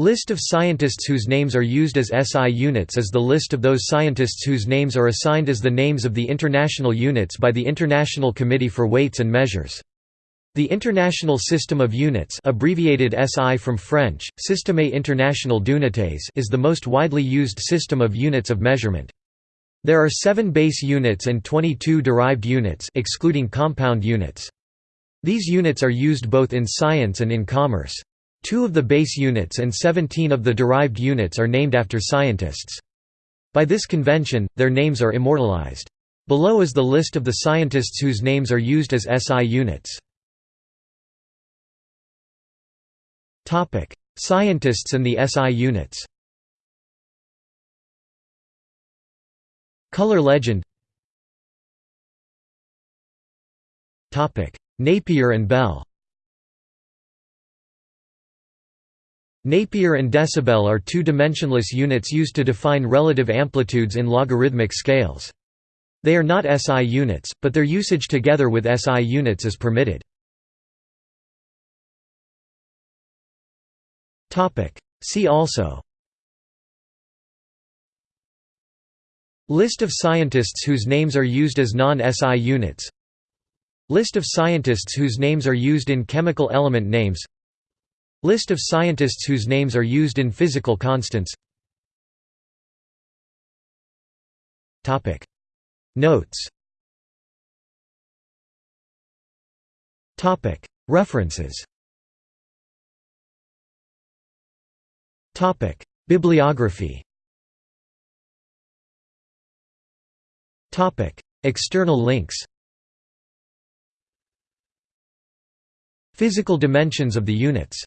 List of scientists whose names are used as SI units is the list of those scientists whose names are assigned as the names of the international units by the International Committee for Weights and Measures. The International System of Units abbreviated SI from French, Système International d'Unités is the most widely used system of units of measurement. There are 7 base units and 22 derived units excluding compound units. These units are used both in science and in commerce. Two of the base units and 17 of the derived units are named after scientists. By this convention, their names are immortalized. Below is the list of the scientists whose names are used as SI units. Scientists and the SI units Color legend Napier and Bell Neper and decibel are two-dimensionless units used to define relative amplitudes in logarithmic scales. They are not SI units, but their usage together with SI units is permitted. See also List of scientists whose names are used as non-SI units List of scientists whose names are used in chemical element names List of scientists whose names are used in physical constants. Notes. References. Bibliography. External links. Physical dimensions of the units